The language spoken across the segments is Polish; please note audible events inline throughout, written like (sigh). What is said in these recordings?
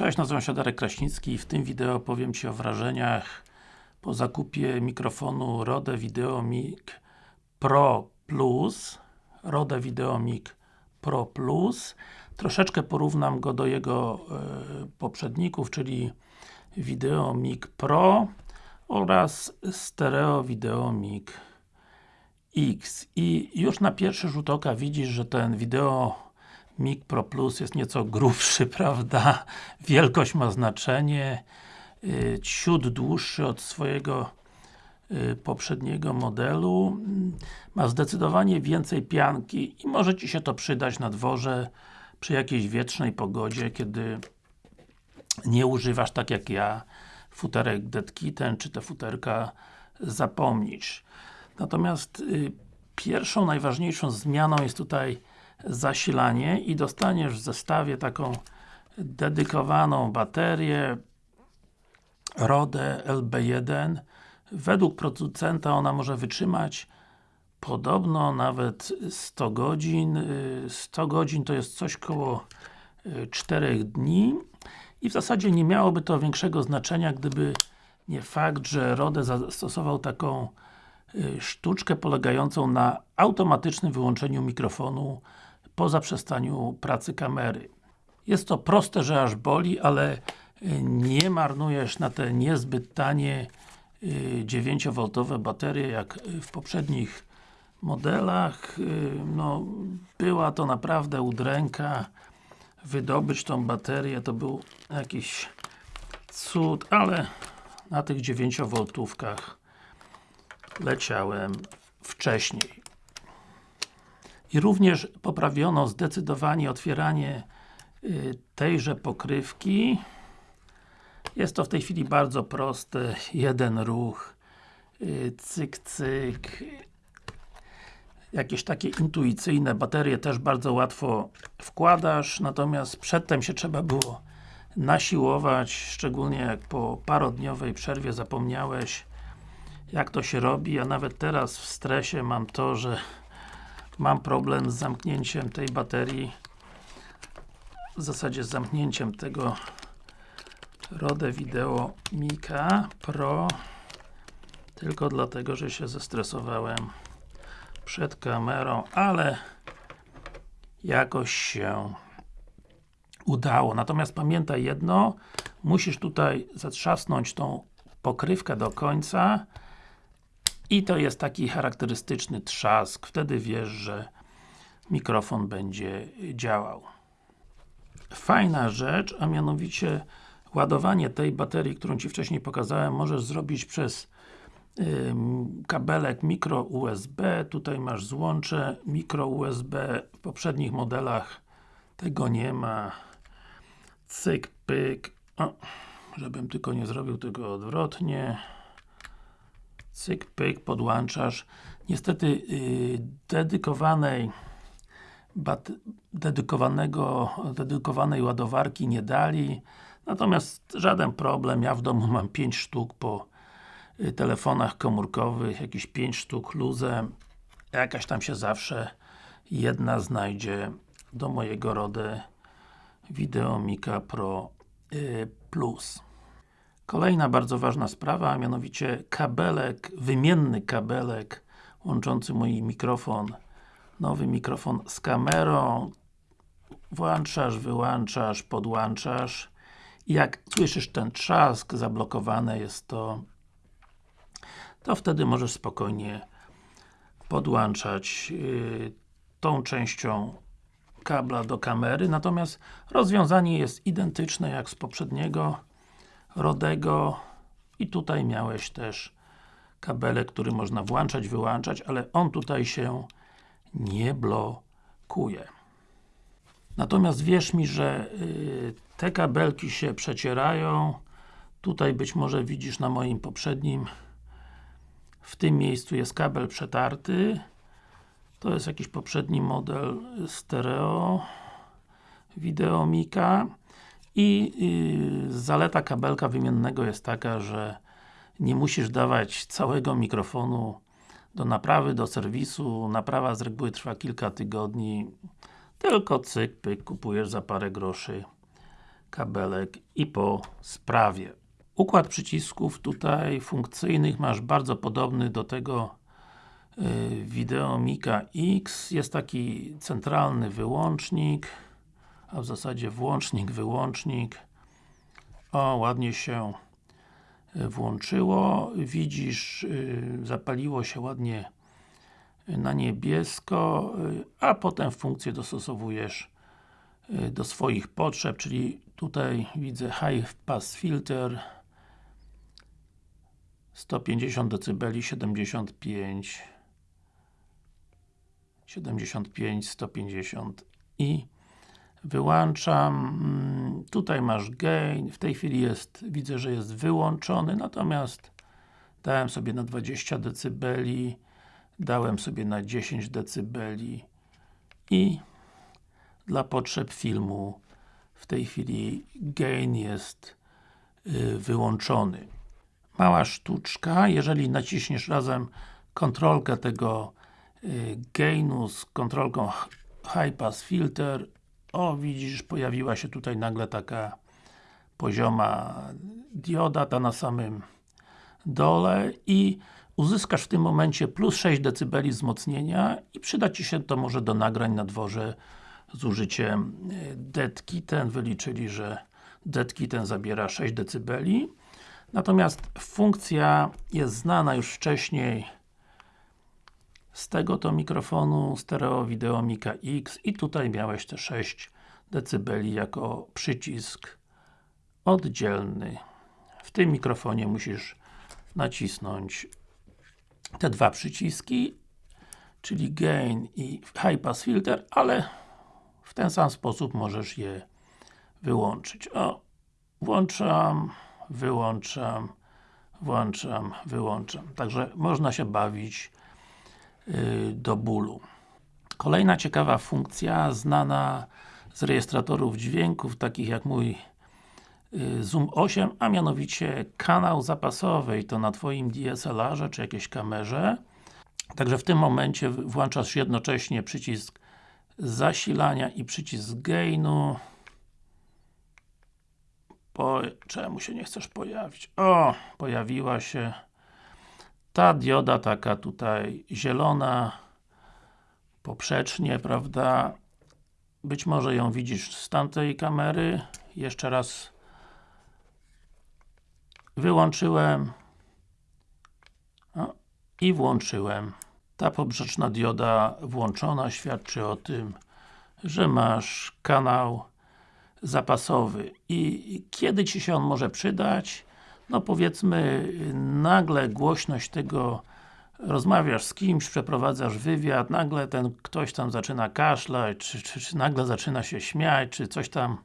Cześć, nazywam się Darek Kraśnicki i w tym wideo opowiem Ci o wrażeniach po zakupie mikrofonu Rode VideoMic Pro Plus. Rode VideoMic Pro Plus. Troszeczkę porównam go do jego e, poprzedników, czyli VideoMic Pro oraz Stereo VideoMic X. I już na pierwszy rzut oka widzisz, że ten wideo Mic Pro Plus jest nieco grubszy, (laughs) prawda? Wielkość ma znaczenie. Y, ciut dłuższy od swojego y, poprzedniego modelu. Ma zdecydowanie więcej pianki i może Ci się to przydać na dworze przy jakiejś wietrznej pogodzie, kiedy nie używasz tak jak ja futerek Dead Kitten, czy te futerka zapomnisz. Natomiast y, pierwszą, najważniejszą zmianą jest tutaj zasilanie i dostaniesz w zestawie taką dedykowaną baterię Rode LB1 według producenta ona może wytrzymać podobno nawet 100 godzin. 100 godzin to jest coś koło 4 y, dni. I w zasadzie nie miałoby to większego znaczenia, gdyby nie fakt, że Rode zastosował taką y, sztuczkę polegającą na automatycznym wyłączeniu mikrofonu po zaprzestaniu pracy kamery. Jest to proste, że aż boli, ale y, nie marnujesz na te niezbyt tanie 9V y, baterie, jak w poprzednich modelach. Y, no, była to naprawdę udręka. Wydobyć tą baterię to był jakiś cud, ale na tych 9V leciałem wcześniej. I również poprawiono zdecydowanie otwieranie y, tejże pokrywki. Jest to w tej chwili bardzo proste, jeden ruch, y, cyk, cyk. Jakieś takie intuicyjne baterie też bardzo łatwo wkładasz, natomiast przedtem się trzeba było nasiłować, szczególnie jak po parodniowej przerwie zapomniałeś jak to się robi, a nawet teraz w stresie mam to, że mam problem z zamknięciem tej baterii w zasadzie z zamknięciem tego Rode Video Mika Pro tylko dlatego, że się zestresowałem przed kamerą, ale jakoś się udało. Natomiast pamiętaj jedno, musisz tutaj zatrzasnąć tą pokrywkę do końca i to jest taki charakterystyczny trzask, wtedy wiesz, że mikrofon będzie działał. Fajna rzecz, a mianowicie ładowanie tej baterii, którą Ci wcześniej pokazałem, możesz zrobić przez kabelek mikro USB, tutaj masz złącze mikro USB, w poprzednich modelach tego nie ma. Cyk, pyk, o, żebym tylko nie zrobił tego odwrotnie cyk, pyk, podłączasz. Niestety yy, dedykowanej dedykowanego, dedykowanej ładowarki nie dali. Natomiast żaden problem, ja w domu mam 5 sztuk po y, telefonach komórkowych, jakieś 5 sztuk luzem. Jakaś tam się zawsze jedna znajdzie do mojego RODE Videomika Pro y, Plus. Kolejna bardzo ważna sprawa, a mianowicie kabelek, wymienny kabelek łączący mój mikrofon, nowy mikrofon z kamerą. Włączasz, wyłączasz, podłączasz. I jak słyszysz ten trzask, zablokowane jest to, to wtedy możesz spokojnie podłączać yy, tą częścią kabla do kamery, natomiast rozwiązanie jest identyczne jak z poprzedniego Rodego i tutaj miałeś też kabelek, który można włączać, wyłączać, ale on tutaj się nie blokuje. Natomiast wierz mi, że y, te kabelki się przecierają. Tutaj być może widzisz na moim poprzednim w tym miejscu jest kabel przetarty. To jest jakiś poprzedni model stereo Videomika i yy, zaleta kabelka wymiennego jest taka, że nie musisz dawać całego mikrofonu do naprawy, do serwisu. Naprawa z reguły trwa kilka tygodni. Tylko cyk, pyk, kupujesz za parę groszy kabelek i po sprawie. Układ przycisków tutaj funkcyjnych masz bardzo podobny do tego y, Videomika X. Jest taki centralny wyłącznik, a w zasadzie włącznik, wyłącznik. O, ładnie się y, włączyło. Widzisz, y, zapaliło się ładnie na niebiesko, a potem funkcję dostosowujesz do swoich potrzeb, czyli tutaj widzę High Pass Filter 150 dB, 75 75, 150 i wyłączam. Mm, tutaj masz gain, w tej chwili jest, widzę, że jest wyłączony, natomiast dałem sobie na 20 dB dałem sobie na 10 dB i dla potrzeb filmu w tej chwili gain jest y, wyłączony. Mała sztuczka, jeżeli naciśniesz razem kontrolkę tego y, gainu z kontrolką High Pass Filter o widzisz, pojawiła się tutaj nagle taka pozioma dioda, ta na samym dole i uzyskasz w tym momencie plus 6 dB wzmocnienia i przyda Ci się to może do nagrań na dworze z użyciem e, dead kitten, wyliczyli, że dead kitten zabiera 6 dB natomiast funkcja jest znana już wcześniej z tego to mikrofonu stereo wideo Mika X i tutaj miałeś te 6 dB jako przycisk oddzielny w tym mikrofonie musisz nacisnąć te dwa przyciski czyli Gain i High Pass Filter, ale w ten sam sposób możesz je wyłączyć. O, włączam, wyłączam, włączam, wyłączam. Także można się bawić do bólu. Kolejna ciekawa funkcja, znana z rejestratorów dźwięków, takich jak mój yy, Zoom 8, a mianowicie kanał zapasowy i to na Twoim DSLR-ze czy jakiejś kamerze. Także w tym momencie włączasz jednocześnie przycisk zasilania i przycisk gainu. Po... Czemu się nie chcesz pojawić? O! Pojawiła się ta dioda taka tutaj zielona poprzecznie, prawda? Być może ją widzisz z tamtej kamery. Jeszcze raz wyłączyłem i włączyłem. Ta poprzeczna dioda włączona świadczy o tym, że masz kanał zapasowy i kiedy Ci się on może przydać? No powiedzmy, nagle głośność tego rozmawiasz z kimś, przeprowadzasz wywiad, nagle ten ktoś tam zaczyna kaszlać, czy, czy, czy nagle zaczyna się śmiać, czy coś tam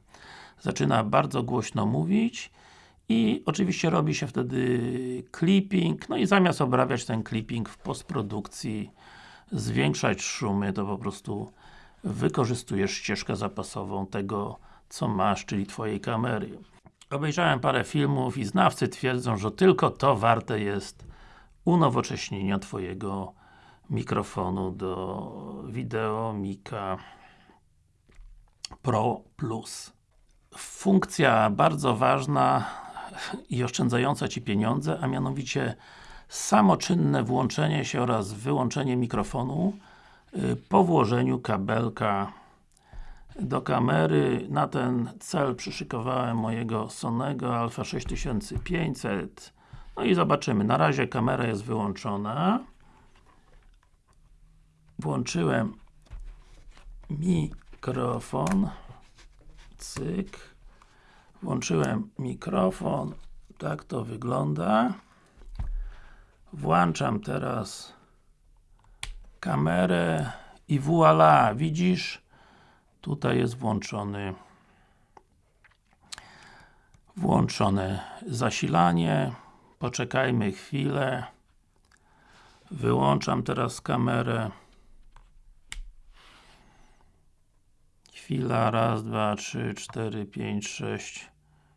zaczyna bardzo głośno mówić i oczywiście robi się wtedy clipping, no i zamiast obrabiać ten clipping w postprodukcji, zwiększać szumy, to po prostu wykorzystujesz ścieżkę zapasową tego, co masz, czyli Twojej kamery. Obejrzałem parę filmów i znawcy twierdzą, że tylko to warte jest unowocześnienia Twojego mikrofonu do wideo Mika Pro Plus. Funkcja bardzo ważna i oszczędzająca Ci pieniądze, a mianowicie samoczynne włączenie się oraz wyłączenie mikrofonu y, po włożeniu kabelka do kamery. Na ten cel przyszykowałem mojego Sonego Alpha 6500 no i zobaczymy, na razie kamera jest wyłączona. Włączyłem mikrofon. Cyk. Włączyłem mikrofon. Tak to wygląda. Włączam teraz kamerę i voilà, widzisz? Tutaj jest włączony włączone zasilanie. Poczekajmy chwilę. Wyłączam teraz kamerę. Chwila, raz, dwa, trzy, cztery, pięć, sześć,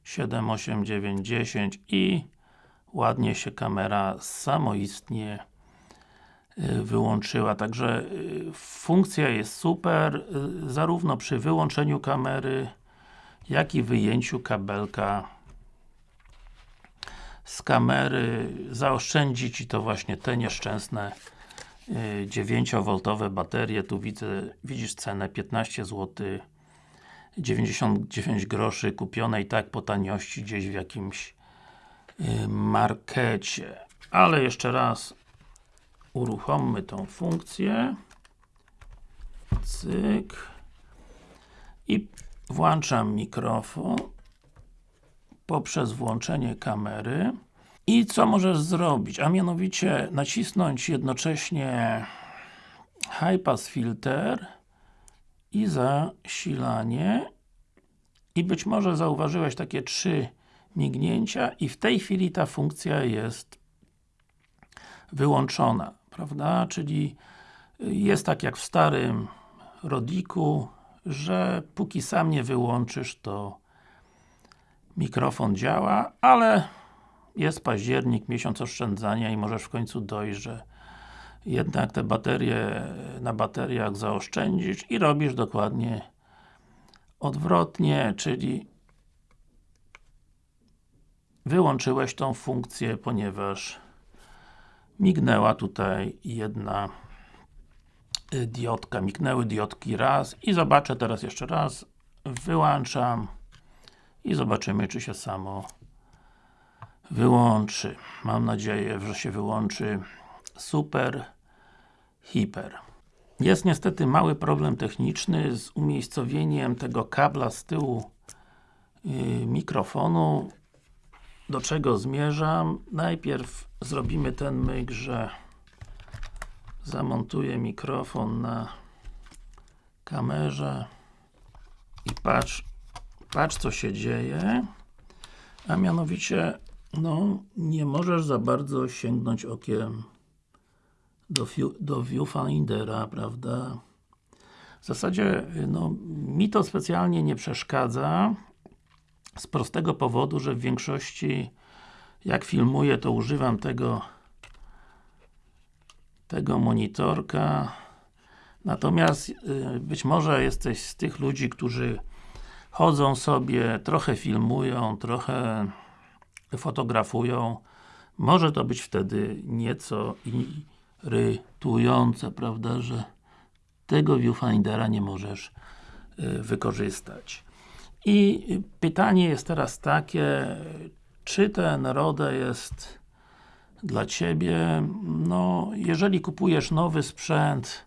siedem, osiem, dziewięć, dziesięć i ładnie się kamera samoistnie wyłączyła, także y, funkcja jest super, y, zarówno przy wyłączeniu kamery jak i wyjęciu kabelka z kamery. Zaoszczędzi Ci to właśnie te nieszczęsne 9V baterie, tu widzę, widzisz cenę 15 zł 99 groszy kupione i tak po taniości gdzieś w jakimś markecie. Ale jeszcze raz uruchommy tą funkcję. Cyk. I włączam mikrofon poprzez włączenie kamery. I co możesz zrobić? A mianowicie nacisnąć jednocześnie High Pass Filter i zasilanie i być może zauważyłeś takie trzy mignięcia i w tej chwili ta funkcja jest wyłączona, prawda? Czyli jest tak jak w starym Rodiku, że póki sam nie wyłączysz, to mikrofon działa, ale jest październik, miesiąc oszczędzania i możesz w końcu dojść, że jednak te baterie na bateriach zaoszczędzić i robisz dokładnie odwrotnie, czyli wyłączyłeś tą funkcję, ponieważ mignęła tutaj jedna diodka, mignęły diodki raz i zobaczę teraz jeszcze raz wyłączam i zobaczymy czy się samo wyłączy. Mam nadzieję, że się wyłączy super, hiper. Jest niestety mały problem techniczny z umiejscowieniem tego kabla z tyłu yy, mikrofonu. Do czego zmierzam? Najpierw zrobimy ten myk, że zamontuję mikrofon na kamerze i patrz, patrz co się dzieje a mianowicie no, nie możesz za bardzo sięgnąć okiem do, do viewfindera, prawda? W zasadzie, no, mi to specjalnie nie przeszkadza z prostego powodu, że w większości jak filmuję, to używam tego tego monitorka natomiast y, być może jesteś z tych ludzi, którzy chodzą sobie, trochę filmują, trochę fotografują może to być wtedy nieco irytujące, prawda, że tego viewfindera nie możesz y, wykorzystać. I pytanie jest teraz takie, czy ten RODE jest dla Ciebie, no, jeżeli kupujesz nowy sprzęt,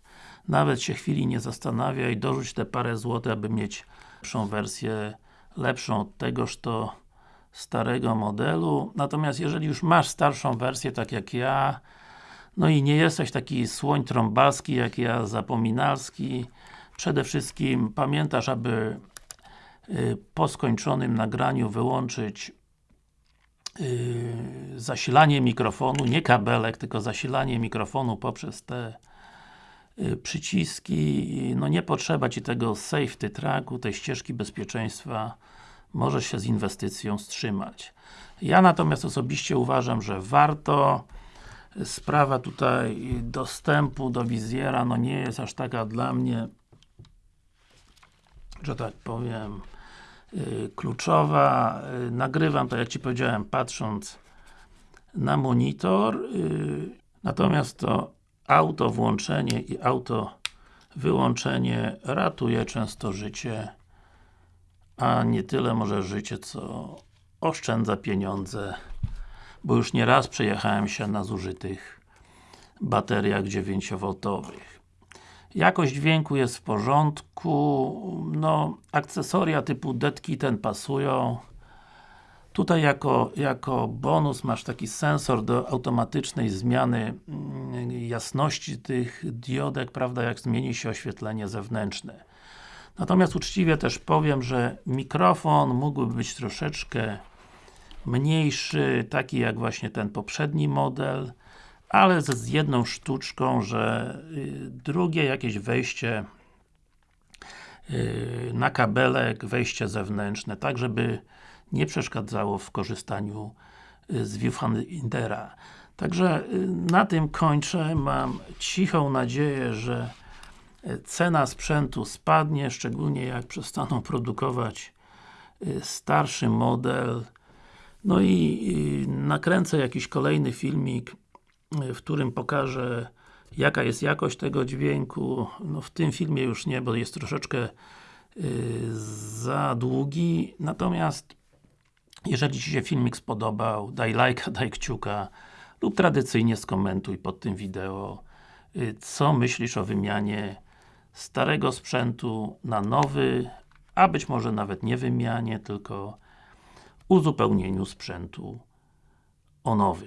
nawet się chwili nie zastanawiaj, dorzuć te parę złotych, aby mieć lepszą wersję, lepszą od tegoż to starego modelu, natomiast jeżeli już masz starszą wersję, tak jak ja, no i nie jesteś taki słoń trąbalski jak ja, zapominalski, przede wszystkim pamiętasz, aby po skończonym nagraniu wyłączyć y, zasilanie mikrofonu, nie kabelek, tylko zasilanie mikrofonu poprzez te y, przyciski, no nie potrzeba Ci tego safety tracku, tej ścieżki bezpieczeństwa. Może się z inwestycją wstrzymać. Ja natomiast osobiście uważam, że warto. Sprawa tutaj dostępu do wizjera, no nie jest aż taka dla mnie że tak powiem yy, kluczowa. Yy, nagrywam, tak jak Ci powiedziałem, patrząc na monitor yy, natomiast to auto włączenie i auto wyłączenie ratuje często życie a nie tyle może życie, co oszczędza pieniądze, bo już nie raz przejechałem się na zużytych bateriach 9V. Jakość dźwięku jest w porządku, no akcesoria typu detki ten pasują. Tutaj jako, jako bonus masz taki sensor do automatycznej zmiany mm, jasności tych diodek, prawda, jak zmieni się oświetlenie zewnętrzne. Natomiast uczciwie też powiem, że mikrofon mógłby być troszeczkę mniejszy, taki jak właśnie ten poprzedni model, ale z jedną sztuczką, że y, drugie jakieś wejście y, na kabelek, wejście zewnętrzne, tak żeby nie przeszkadzało w korzystaniu y, z viewfindera. Także na tym kończę. Mam cichą nadzieję, że cena sprzętu spadnie, szczególnie jak przestaną produkować starszy model. No i nakręcę jakiś kolejny filmik, w którym pokażę jaka jest jakość tego dźwięku. No w tym filmie już nie, bo jest troszeczkę za długi. Natomiast jeżeli Ci się filmik spodobał, daj lajka, daj kciuka lub tradycyjnie skomentuj pod tym wideo co myślisz o wymianie starego sprzętu na nowy, a być może nawet nie wymianie, tylko uzupełnieniu sprzętu o nowy.